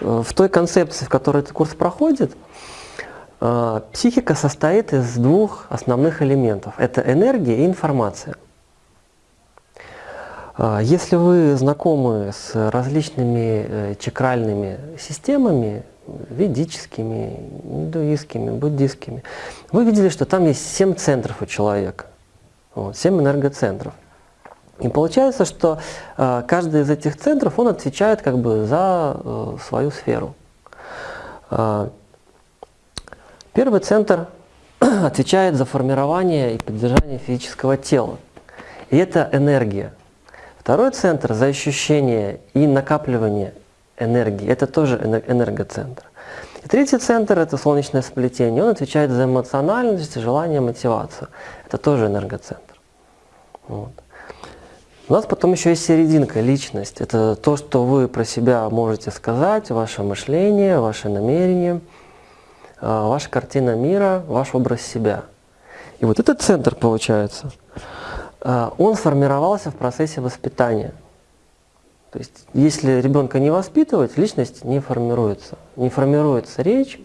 в той концепции, в которой этот курс проходит, э, психика состоит из двух основных элементов. Это энергия и информация. Э, если вы знакомы с различными чакральными системами, ведическими, индуистскими, буддистскими, вы видели, что там есть семь центров у человека, вот, семь энергоцентров. И получается, что э, каждый из этих центров, он отвечает как бы за э, свою сферу. Э, первый центр отвечает за формирование и поддержание физического тела. И это энергия. Второй центр за ощущение и накапливание энергии. Это тоже энергоцентр. И третий центр – это солнечное сплетение. Он отвечает за эмоциональность, желание, мотивацию. Это тоже энергоцентр. Вот. У нас потом еще есть серединка, личность. Это то, что вы про себя можете сказать, ваше мышление, ваше намерение, а, ваша картина мира, ваш образ себя. И вот этот центр, получается, а, он сформировался в процессе воспитания. То есть, если ребенка не воспитывать, личность не формируется. Не формируется речь,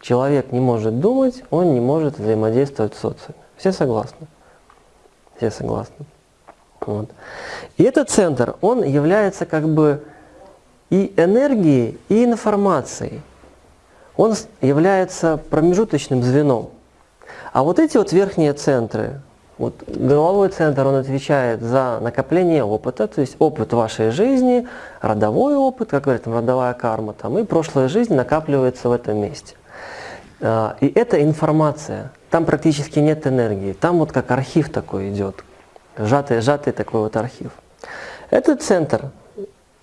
человек не может думать, он не может взаимодействовать с социуме. Все согласны? Все согласны. Вот. И этот центр, он является как бы и энергией, и информацией. Он является промежуточным звеном. А вот эти вот верхние центры, вот головой центр, он отвечает за накопление опыта, то есть опыт вашей жизни, родовой опыт, как говорят, родовая карма, там, и прошлая жизнь накапливается в этом месте. А, и это информация, там практически нет энергии, там вот как архив такой идет, сжатый, сжатый такой вот архив. Этот центр,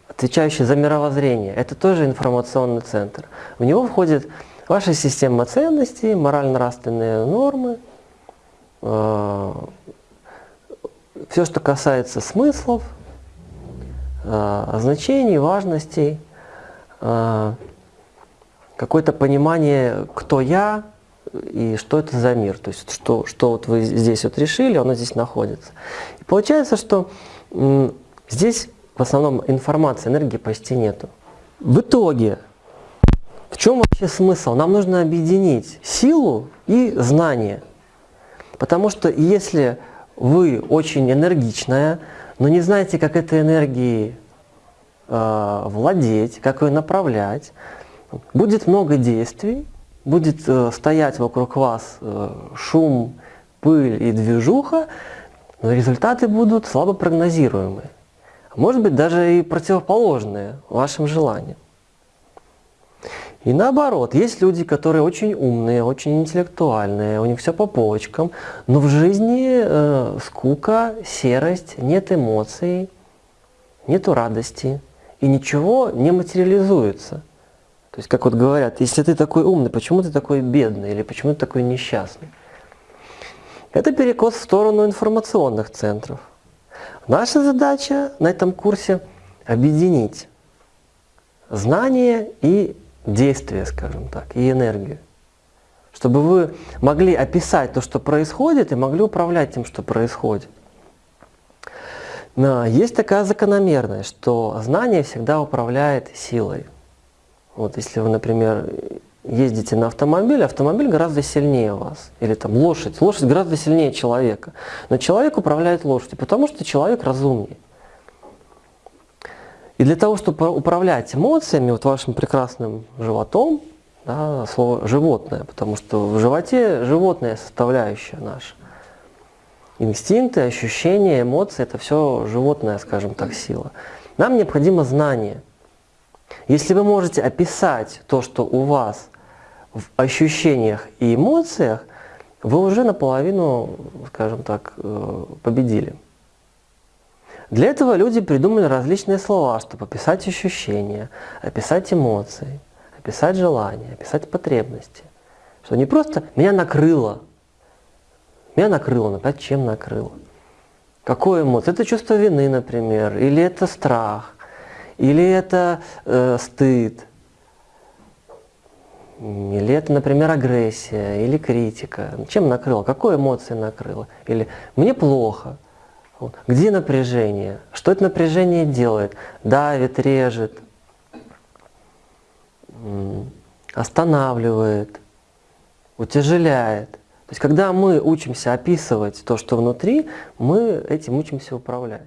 отвечающий за мировоззрение, это тоже информационный центр. В него входит ваша система ценностей, морально-нравственные нормы, э, все, что касается смыслов, э, значений, важностей, э, какое-то понимание, кто я, и что это за мир, то есть что, что вот вы здесь вот решили, оно здесь находится. И получается, что здесь в основном информации, энергии почти нету. В итоге, в чем вообще смысл? Нам нужно объединить силу и знание. Потому что если вы очень энергичная, но не знаете, как этой энергией э, владеть, как ее направлять, будет много действий, будет э, стоять вокруг вас э, шум, пыль и движуха, но результаты будут слабо прогнозируемые. Может быть, даже и противоположные вашим желаниям. И наоборот, есть люди, которые очень умные, очень интеллектуальные, у них все по полочкам, но в жизни э, скука, серость, нет эмоций, нету радости, и ничего не материализуется. То есть, как вот говорят, если ты такой умный, почему ты такой бедный или почему ты такой несчастный? Это перекос в сторону информационных центров. Наша задача на этом курсе объединить знание и действие, скажем так, и энергию. Чтобы вы могли описать то, что происходит, и могли управлять тем, что происходит. Но есть такая закономерность, что знание всегда управляет силой. Вот если вы, например, ездите на автомобиле, автомобиль гораздо сильнее вас. Или там лошадь. Лошадь гораздо сильнее человека. Но человек управляет лошадью, потому что человек разумнее. И для того, чтобы управлять эмоциями, вот вашим прекрасным животом, да, слово «животное», потому что в животе животная составляющая наша. Инстинкты, ощущения, эмоции – это все животная, скажем так, сила. Нам необходимо знание – если вы можете описать то, что у вас в ощущениях и эмоциях, вы уже наполовину, скажем так, э, победили. Для этого люди придумали различные слова, чтобы описать ощущения, описать эмоции, описать желания, описать потребности. Что не просто «меня накрыло», «меня накрыло», но опять чем накрыло? Какое эмоция? Это чувство вины, например, или это страх, или это э, стыд, или это, например, агрессия, или критика. Чем накрыло? Какой эмоции накрыло? Или мне плохо. Где напряжение? Что это напряжение делает? Давит, режет. останавливает, утяжеляет. То есть когда мы учимся описывать то, что внутри, мы этим учимся управлять.